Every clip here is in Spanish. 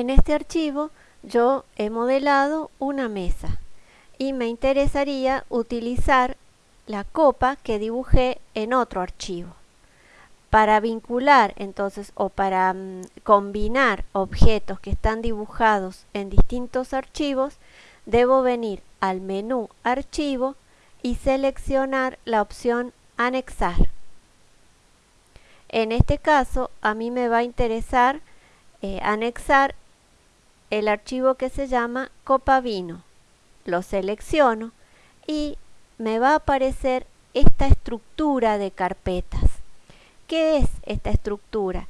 En este archivo yo he modelado una mesa y me interesaría utilizar la copa que dibujé en otro archivo. Para vincular entonces o para mm, combinar objetos que están dibujados en distintos archivos, debo venir al menú Archivo y seleccionar la opción Anexar. En este caso a mí me va a interesar eh, anexar el archivo que se llama copa vino. Lo selecciono y me va a aparecer esta estructura de carpetas. ¿Qué es esta estructura?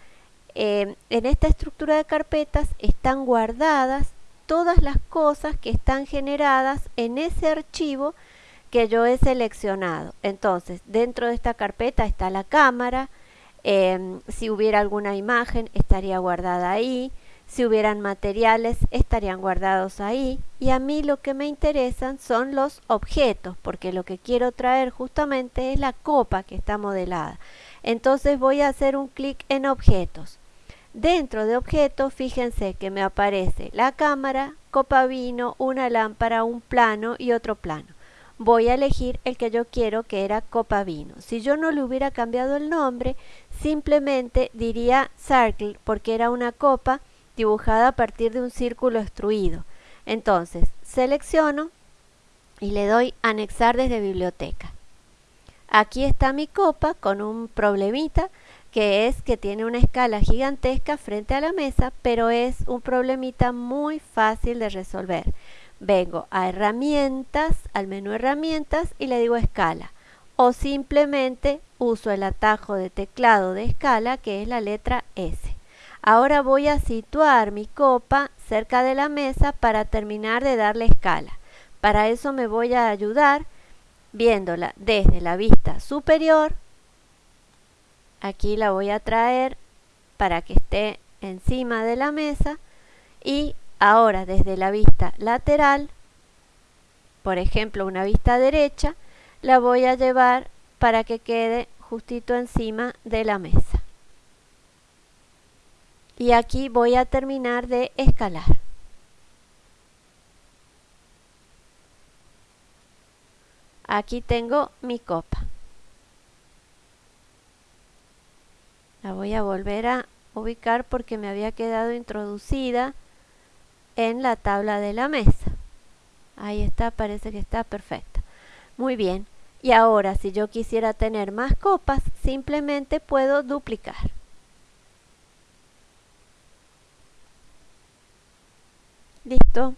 Eh, en esta estructura de carpetas están guardadas todas las cosas que están generadas en ese archivo que yo he seleccionado. Entonces, dentro de esta carpeta está la cámara, em, si hubiera alguna imagen estaría guardada ahí, si hubieran materiales estarían guardados ahí y a mí lo que me interesan son los objetos porque lo que quiero traer justamente es la copa que está modelada. Entonces voy a hacer un clic en objetos. Dentro de objetos fíjense que me aparece la cámara copa vino una lámpara un plano y otro plano. Voy a elegir el que yo quiero que era copa vino. Si yo no le hubiera cambiado el nombre simplemente diría circle porque era una copa dibujada a partir de un círculo extruido. Entonces, selecciono y le doy anexar desde biblioteca. Aquí está mi copa con un problemita que es que tiene una escala gigantesca frente a la mesa, pero es un problemita muy fácil de resolver. Vengo a herramientas, al menú herramientas y le digo escala. O simplemente uso el atajo de teclado de escala que es la letra S. Ahora voy a situar mi copa cerca de la mesa para terminar de darle escala. Para eso me voy a ayudar viéndola desde la vista superior. Aquí la voy a traer para que esté encima de la mesa. Y ahora desde la vista lateral, por ejemplo una vista derecha, la voy a llevar para que quede justito encima de la mesa y aquí voy a terminar de escalar. Aquí tengo mi copa. La voy a volver a ubicar porque me había quedado introducida en la tabla de la mesa. Ahí está, parece que está perfecta. Muy bien. Y ahora, si yo quisiera tener más copas, simplemente puedo duplicar. Listo.